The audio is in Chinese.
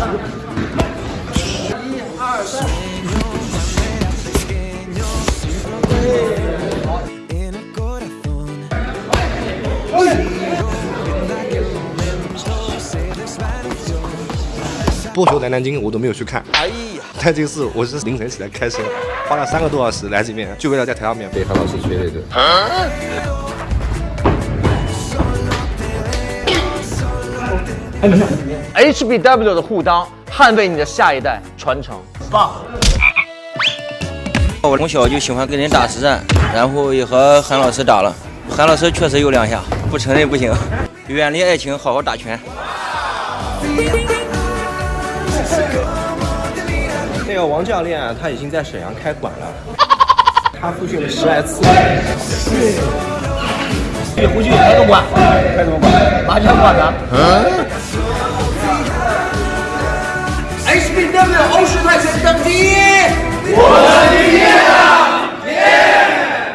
一、二、三。不学在南京，我都没有去看。哎呀，南京是，我是凌晨起来开车，花了三个多小时来这边，就为了在台上面被韩老师吹了一个。HBW 的护裆，捍卫你的下一代，传承。棒！我从小就喜欢跟人打实战，然后也和韩老师打了。韩老师确实有两下，不承认不行。远离爱情，好好打拳。那个王教练他已经在沈阳开馆了，他复训了十来次。对，回去开个馆，开什么馆？ 많이 한 거 아니야? 어? Ich bin der Ocean